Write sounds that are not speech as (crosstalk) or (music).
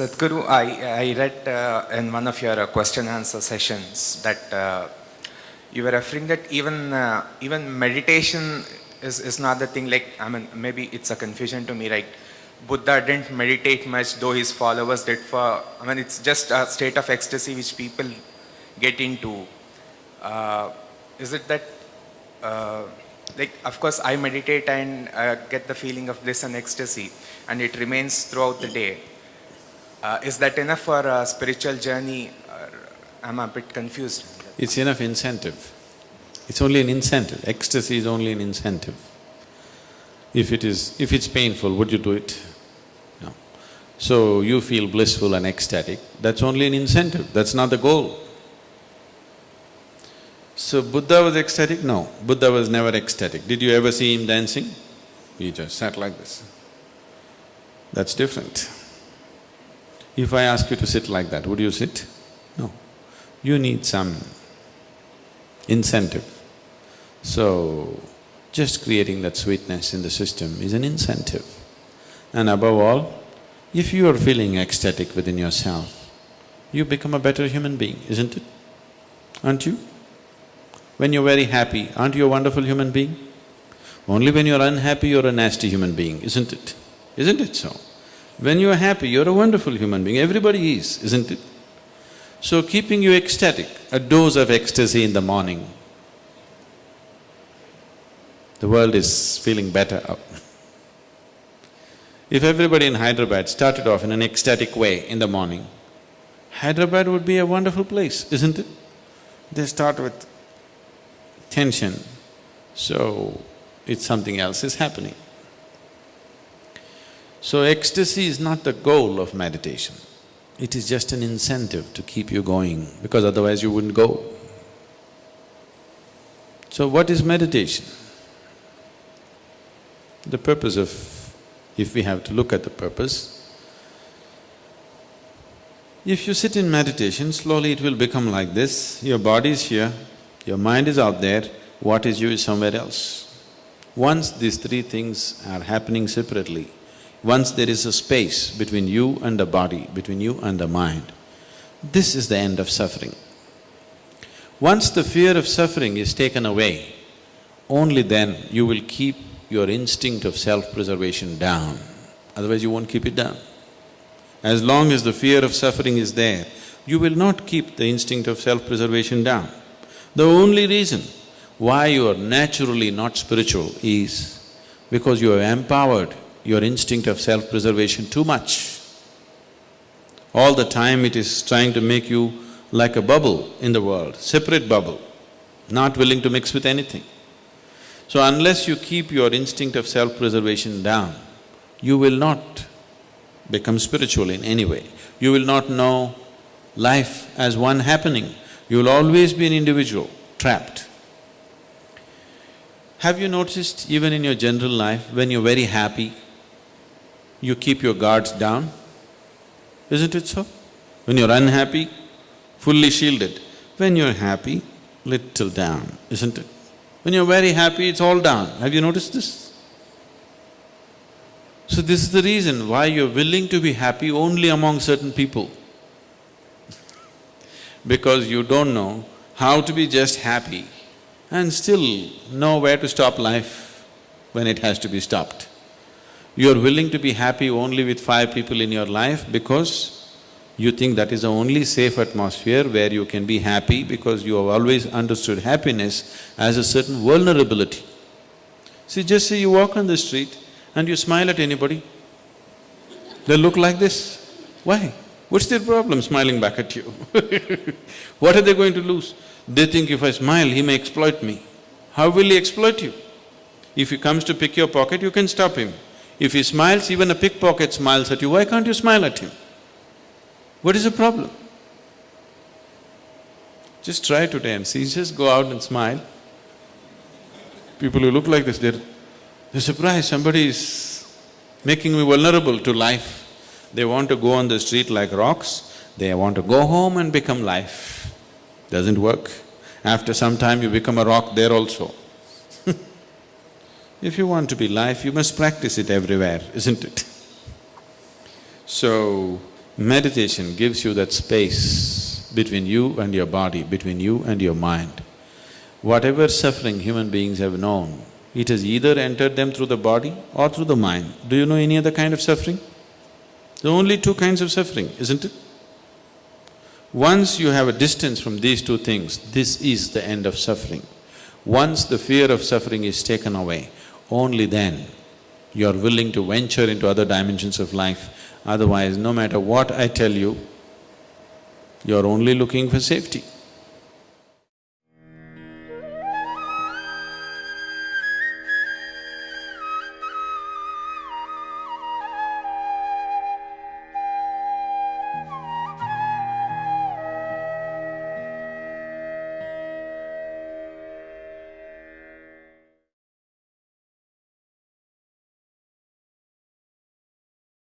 Sadhguru, I, I read uh, in one of your uh, question answer sessions that uh, you were referring that even uh, even meditation is, is not the thing like, I mean, maybe it's a confusion to me, right? Buddha didn't meditate much, though his followers did for, I mean, it's just a state of ecstasy which people get into. Uh, is it that, uh, like, of course, I meditate and uh, get the feeling of bliss and ecstasy, and it remains throughout the day. Uh, is that enough for a spiritual journey? I'm a bit confused. It's enough incentive. It's only an incentive. Ecstasy is only an incentive. If it is… if it's painful, would you do it? No. So you feel blissful and ecstatic, that's only an incentive, that's not the goal. So Buddha was ecstatic? No, Buddha was never ecstatic. Did you ever see him dancing? He just sat like this. That's different. If I ask you to sit like that, would you sit? No. You need some incentive. So, just creating that sweetness in the system is an incentive. And above all, if you are feeling ecstatic within yourself, you become a better human being, isn't it? Aren't you? When you're very happy, aren't you a wonderful human being? Only when you're unhappy, you're a nasty human being, isn't it? Isn't it so? When you're happy, you're a wonderful human being, everybody is, isn't it? So keeping you ecstatic, a dose of ecstasy in the morning, the world is feeling better up. If everybody in Hyderabad started off in an ecstatic way in the morning, Hyderabad would be a wonderful place, isn't it? They start with tension, so it's something else is happening. So ecstasy is not the goal of meditation. It is just an incentive to keep you going, because otherwise you wouldn't go. So what is meditation? The purpose of… if we have to look at the purpose, if you sit in meditation, slowly it will become like this, your body is here, your mind is out there, what is you is somewhere else. Once these three things are happening separately, once there is a space between you and the body, between you and the mind, this is the end of suffering. Once the fear of suffering is taken away, only then you will keep your instinct of self-preservation down, otherwise you won't keep it down. As long as the fear of suffering is there, you will not keep the instinct of self-preservation down. The only reason why you are naturally not spiritual is because you have empowered your instinct of self-preservation too much. All the time it is trying to make you like a bubble in the world, separate bubble, not willing to mix with anything. So unless you keep your instinct of self-preservation down, you will not become spiritual in any way. You will not know life as one happening. You will always be an individual, trapped. Have you noticed even in your general life, when you're very happy, you keep your guards down? Isn't it so? When you're unhappy, fully shielded. When you're happy, little down, isn't it? When you're very happy, it's all down. Have you noticed this? So this is the reason why you're willing to be happy only among certain people. (laughs) because you don't know how to be just happy and still know where to stop life when it has to be stopped. You're willing to be happy only with five people in your life because you think that is the only safe atmosphere where you can be happy because you have always understood happiness as a certain vulnerability. See, just say you walk on the street and you smile at anybody, they look like this. Why? What's their problem smiling back at you? (laughs) what are they going to lose? They think if I smile, he may exploit me. How will he exploit you? If he comes to pick your pocket, you can stop him. If he smiles, even a pickpocket smiles at you, why can't you smile at him? What is the problem? Just try today and see, just go out and smile. People who look like this, they're… they're surprised, somebody is making me vulnerable to life. They want to go on the street like rocks, they want to go home and become life. Doesn't work. After some time you become a rock there also. If you want to be life, you must practice it everywhere, isn't it? So, Meditation gives you that space between you and your body, between you and your mind. Whatever suffering human beings have known, it has either entered them through the body or through the mind. Do you know any other kind of suffering? There are only two kinds of suffering, isn't it? Once you have a distance from these two things, this is the end of suffering. Once the fear of suffering is taken away, only then you are willing to venture into other dimensions of life. Otherwise, no matter what I tell you, you are only looking for safety.